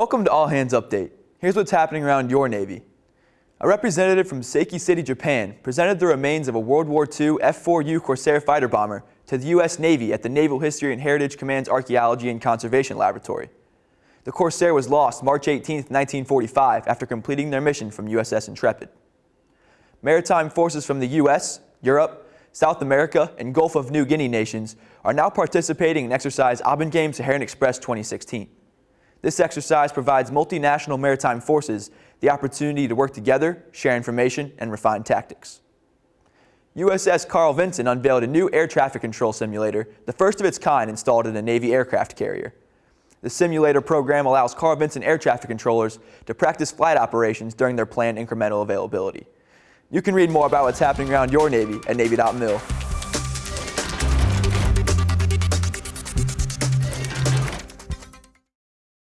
Welcome to All Hands Update. Here's what's happening around your Navy. A representative from Saiki City, Japan presented the remains of a World War II F-4U Corsair fighter bomber to the U.S. Navy at the Naval History and Heritage Command's Archaeology and Conservation Laboratory. The Corsair was lost March 18, 1945 after completing their mission from USS Intrepid. Maritime forces from the U.S., Europe, South America, and Gulf of New Guinea nations are now participating in exercise Obangame Saharan Express 2016. This exercise provides multinational maritime forces the opportunity to work together, share information, and refine tactics. USS Carl Vinson unveiled a new air traffic control simulator, the first of its kind installed in a Navy aircraft carrier. The simulator program allows Carl Vinson air traffic controllers to practice flight operations during their planned incremental availability. You can read more about what's happening around your Navy at Navy.mil.